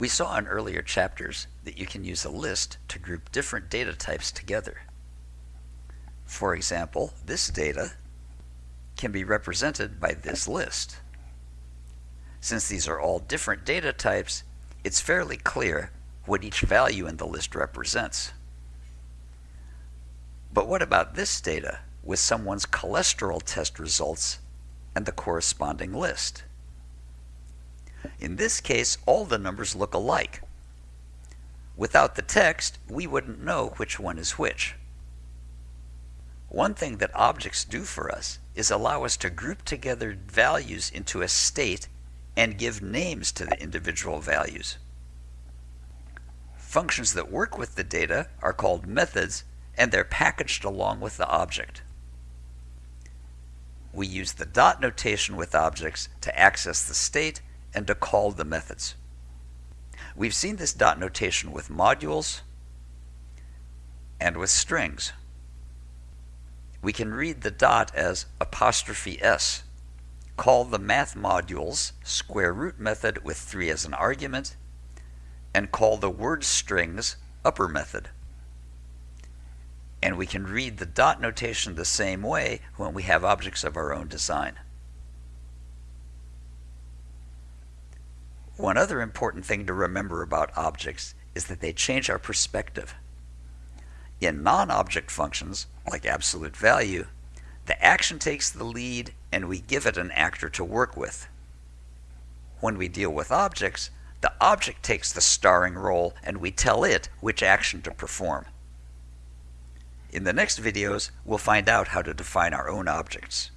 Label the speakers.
Speaker 1: We saw in earlier chapters that you can use a list to group different data types together. For example, this data can be represented by this list. Since these are all different data types, it's fairly clear what each value in the list represents. But what about this data with someone's cholesterol test results and the corresponding list? In this case, all the numbers look alike. Without the text, we wouldn't know which one is which. One thing that objects do for us is allow us to group together values into a state and give names to the individual values. Functions that work with the data are called methods and they're packaged along with the object. We use the dot notation with objects to access the state and to call the methods. We've seen this dot notation with modules and with strings. We can read the dot as apostrophe s. Call the math modules square root method with 3 as an argument, and call the word strings upper method. And we can read the dot notation the same way when we have objects of our own design. One other important thing to remember about objects is that they change our perspective. In non-object functions, like absolute value, the action takes the lead and we give it an actor to work with. When we deal with objects, the object takes the starring role and we tell it which action to perform. In the next videos, we'll find out how to define our own objects.